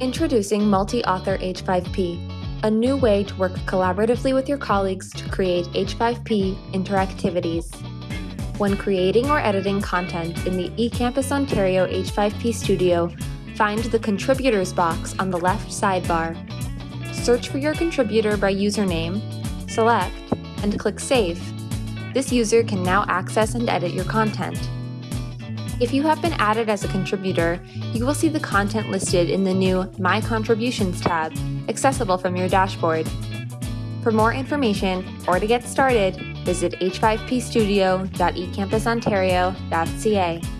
Introducing Multi-Author H5P, a new way to work collaboratively with your colleagues to create H5P interactivities. When creating or editing content in the eCampus Ontario H5P Studio, find the Contributors box on the left sidebar. Search for your contributor by username, select, and click Save. This user can now access and edit your content. If you have been added as a contributor, you will see the content listed in the new My Contributions tab, accessible from your dashboard. For more information or to get started, visit h5pstudio.ecampusontario.ca.